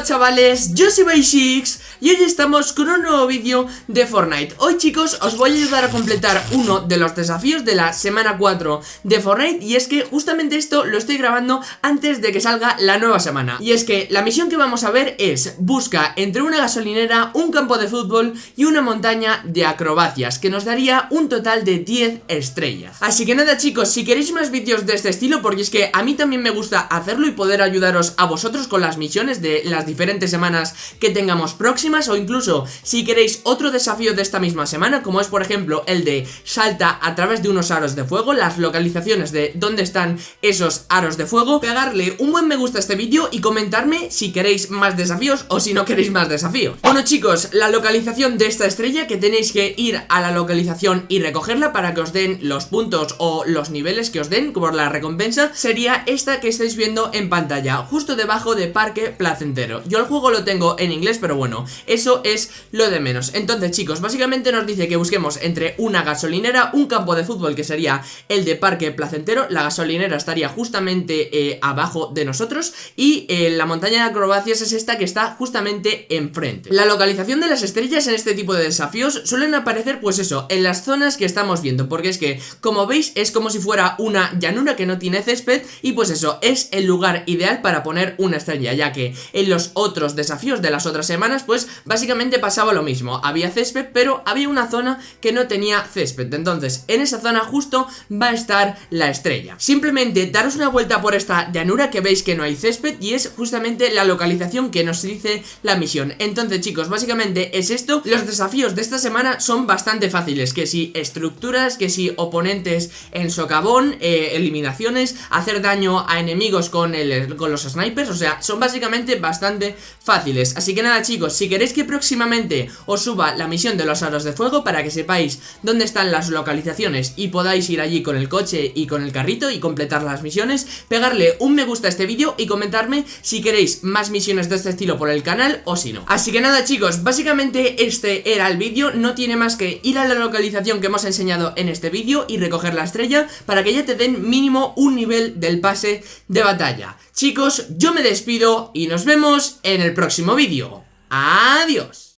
Chavales, yo soy Baishix y hoy estamos con un nuevo vídeo de Fortnite. Hoy chicos os voy a ayudar a completar uno de los desafíos de la semana 4 de Fortnite. Y es que justamente esto lo estoy grabando antes de que salga la nueva semana. Y es que la misión que vamos a ver es Busca entre una gasolinera, un campo de fútbol y una montaña de acrobacias Que nos daría un total de 10 estrellas. Así que nada chicos, si queréis más vídeos de este estilo Porque es que a mí también me gusta hacerlo y poder ayudaros a vosotros con las misiones de las diferentes semanas que tengamos próximas o incluso si queréis otro desafío de esta misma semana como es por ejemplo el de salta a través de unos aros de fuego, las localizaciones de dónde están esos aros de fuego, pegarle un buen me gusta a este vídeo y comentarme si queréis más desafíos o si no queréis más desafíos. Bueno chicos, la localización de esta estrella que tenéis que ir a la localización y recogerla para que os den los puntos o los niveles que os den por la recompensa sería esta que estáis viendo en pantalla, justo debajo de Parque Placentero. Yo el juego lo tengo en inglés pero bueno, eso es lo de menos. Entonces chicos, básicamente nos dice que busquemos entre una gasolinera, un campo de fútbol que sería el de Parque Placentero. La gasolinera estaría justamente eh, abajo de nosotros. Y eh, la montaña de acrobacias es esta que está justamente enfrente. La localización de las estrellas en este tipo de desafíos suelen aparecer pues eso, en las zonas que estamos viendo. Porque es que, como veis, es como si fuera una llanura que no tiene césped. Y pues eso, es el lugar ideal para poner una estrella Ya que en los otros desafíos de las otras semanas pues básicamente pasaba lo mismo. Había césped, pero había una zona que no tenía césped. Entonces, en esa zona justo va a estar la estrella. Simplemente daros una vuelta por esta llanura que veis que no hay césped Y es justamente la localización que nos dice la misión. Entonces chicos, básicamente es esto. Los desafíos de esta semana son bastante fáciles. Que si estructuras, que si oponentes en socavón eh, Eliminaciones, hacer daño a enemigos con, el, con los snipers. O sea, son básicamente bastante fáciles. Así que nada chicos, si queréis que próximamente os suba la misión de los aros de fuego para que sepáis dónde están las localizaciones y podáis ir allí con el coche y con el carrito y completar las misiones, pegarle un me gusta a este vídeo y comentarme si queréis más misiones de este estilo por el canal o si no. Así que nada chicos, básicamente este era el vídeo, no tiene más que ir a la localización que hemos enseñado en este vídeo y recoger la estrella para que ya te den mínimo un nivel del pase de batalla. Chicos, yo me despido y nos vemos en el próximo vídeo. Adiós.